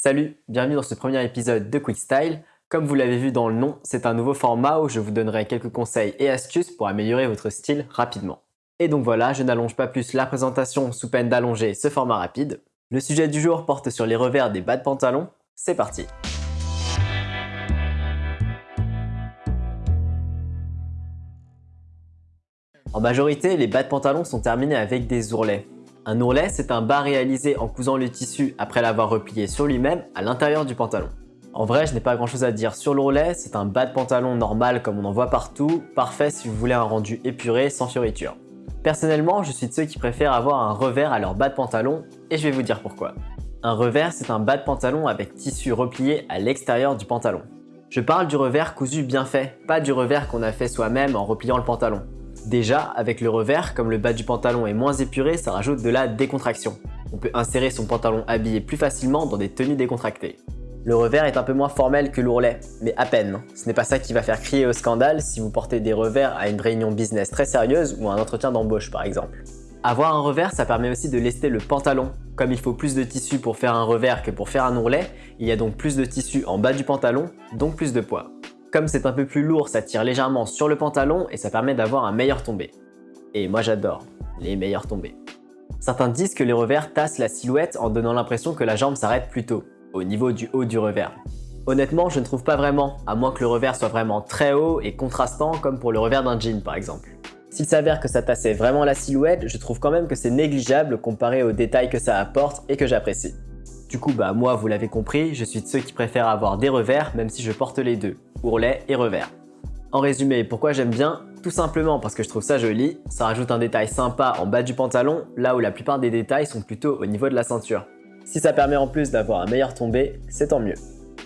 Salut, bienvenue dans ce premier épisode de Quick Style. Comme vous l'avez vu dans le nom, c'est un nouveau format où je vous donnerai quelques conseils et astuces pour améliorer votre style rapidement. Et donc voilà, je n'allonge pas plus la présentation sous peine d'allonger ce format rapide. Le sujet du jour porte sur les revers des bas de pantalon. C'est parti En majorité, les bas de pantalon sont terminés avec des ourlets. Un ourlet, c'est un bas réalisé en cousant le tissu après l'avoir replié sur lui-même à l'intérieur du pantalon. En vrai, je n'ai pas grand chose à dire sur l'ourlet, c'est un bas de pantalon normal comme on en voit partout, parfait si vous voulez un rendu épuré sans fioritures. Personnellement, je suis de ceux qui préfèrent avoir un revers à leur bas de pantalon et je vais vous dire pourquoi. Un revers, c'est un bas de pantalon avec tissu replié à l'extérieur du pantalon. Je parle du revers cousu bien fait, pas du revers qu'on a fait soi-même en repliant le pantalon. Déjà, avec le revers, comme le bas du pantalon est moins épuré, ça rajoute de la décontraction. On peut insérer son pantalon habillé plus facilement dans des tenues décontractées. Le revers est un peu moins formel que l'ourlet, mais à peine. Ce n'est pas ça qui va faire crier au scandale si vous portez des revers à une réunion business très sérieuse ou à un entretien d'embauche par exemple. Avoir un revers, ça permet aussi de lester le pantalon. Comme il faut plus de tissu pour faire un revers que pour faire un ourlet, il y a donc plus de tissu en bas du pantalon, donc plus de poids. Comme c'est un peu plus lourd, ça tire légèrement sur le pantalon et ça permet d'avoir un meilleur tombé. Et moi j'adore les meilleurs tombés. Certains disent que les revers tassent la silhouette en donnant l'impression que la jambe s'arrête plus tôt, au niveau du haut du revers. Honnêtement, je ne trouve pas vraiment, à moins que le revers soit vraiment très haut et contrastant comme pour le revers d'un jean par exemple. S'il s'avère que ça tassait vraiment la silhouette, je trouve quand même que c'est négligeable comparé aux détails que ça apporte et que j'apprécie. Du coup, bah moi, vous l'avez compris, je suis de ceux qui préfèrent avoir des revers même si je porte les deux, ourlet et revers. En résumé, pourquoi j'aime bien Tout simplement parce que je trouve ça joli, ça rajoute un détail sympa en bas du pantalon, là où la plupart des détails sont plutôt au niveau de la ceinture. Si ça permet en plus d'avoir un meilleur tombé, c'est tant mieux.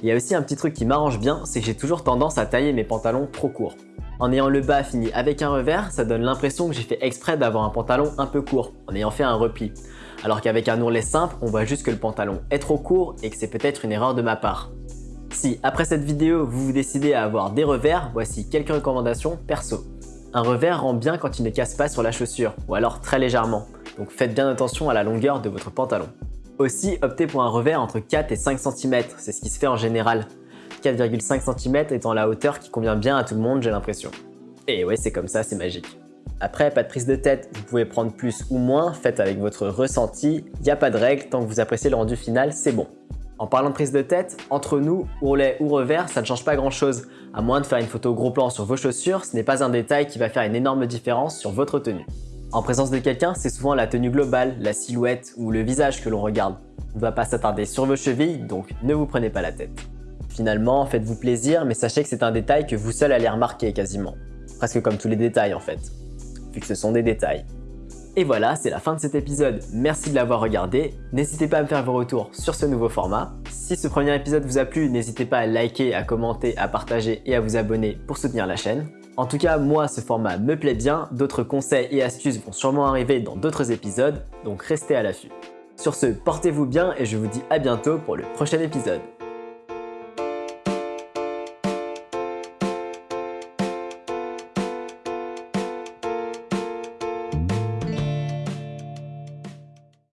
Il y a aussi un petit truc qui m'arrange bien, c'est que j'ai toujours tendance à tailler mes pantalons trop courts. En ayant le bas fini avec un revers, ça donne l'impression que j'ai fait exprès d'avoir un pantalon un peu court, en ayant fait un repli. Alors qu'avec un ourlet simple, on voit juste que le pantalon est trop court et que c'est peut-être une erreur de ma part. Si après cette vidéo, vous vous décidez à avoir des revers, voici quelques recommandations perso. Un revers rend bien quand il ne casse pas sur la chaussure, ou alors très légèrement, donc faites bien attention à la longueur de votre pantalon. Aussi, optez pour un revers entre 4 et 5 cm, c'est ce qui se fait en général. 4,5 cm étant la hauteur qui convient bien à tout le monde, j'ai l'impression. Et ouais, c'est comme ça, c'est magique. Après, pas de prise de tête, vous pouvez prendre plus ou moins, faites avec votre ressenti, n'y a pas de règle, tant que vous appréciez le rendu final, c'est bon. En parlant de prise de tête, entre nous, ourlet ou revers, ça ne change pas grand chose. À moins de faire une photo gros plan sur vos chaussures, ce n'est pas un détail qui va faire une énorme différence sur votre tenue. En présence de quelqu'un, c'est souvent la tenue globale, la silhouette ou le visage que l'on regarde. On ne va pas s'attarder sur vos chevilles, donc ne vous prenez pas la tête. Finalement, faites-vous plaisir, mais sachez que c'est un détail que vous seul allez remarquer quasiment. Presque comme tous les détails en fait, vu que ce sont des détails. Et voilà, c'est la fin de cet épisode. Merci de l'avoir regardé. N'hésitez pas à me faire vos retours sur ce nouveau format. Si ce premier épisode vous a plu, n'hésitez pas à liker, à commenter, à partager et à vous abonner pour soutenir la chaîne. En tout cas, moi, ce format me plaît bien. D'autres conseils et astuces vont sûrement arriver dans d'autres épisodes, donc restez à l'affût. Sur ce, portez-vous bien et je vous dis à bientôt pour le prochain épisode.